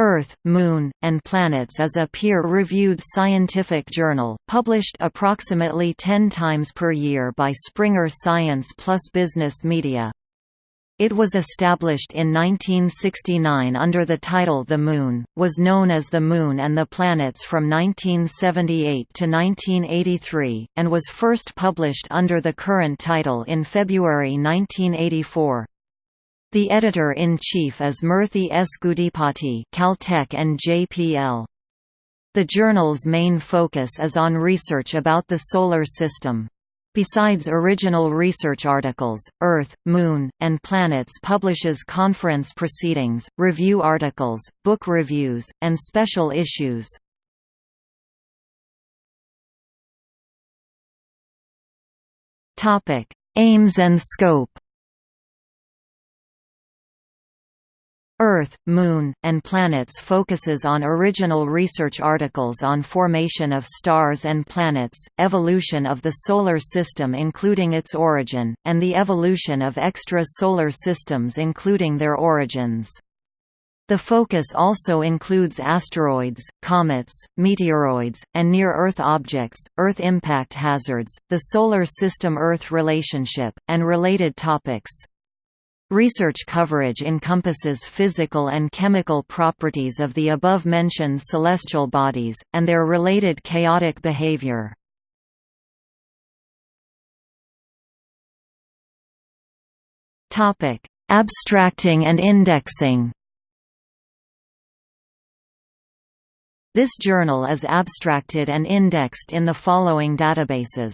Earth, Moon, and Planets is a peer-reviewed scientific journal, published approximately 10 times per year by Springer Science plus Business Media. It was established in 1969 under the title The Moon, was known as The Moon and the Planets from 1978 to 1983, and was first published under the current title in February 1984. The editor-in-chief is Murthy S. Gudipati Caltech and JPL. The journal's main focus is on research about the Solar System. Besides original research articles, Earth, Moon, and Planets publishes conference proceedings, review articles, book reviews, and special issues. Aims and scope Earth, Moon, and Planets focuses on original research articles on formation of stars and planets, evolution of the Solar System including its origin, and the evolution of extra-solar systems including their origins. The focus also includes asteroids, comets, meteoroids, and near-Earth objects, Earth impact hazards, the Solar System–Earth relationship, and related topics. Research coverage encompasses physical and chemical properties of the above-mentioned celestial bodies, and their related chaotic behavior. Abstracting and indexing This journal is abstracted and indexed in the following databases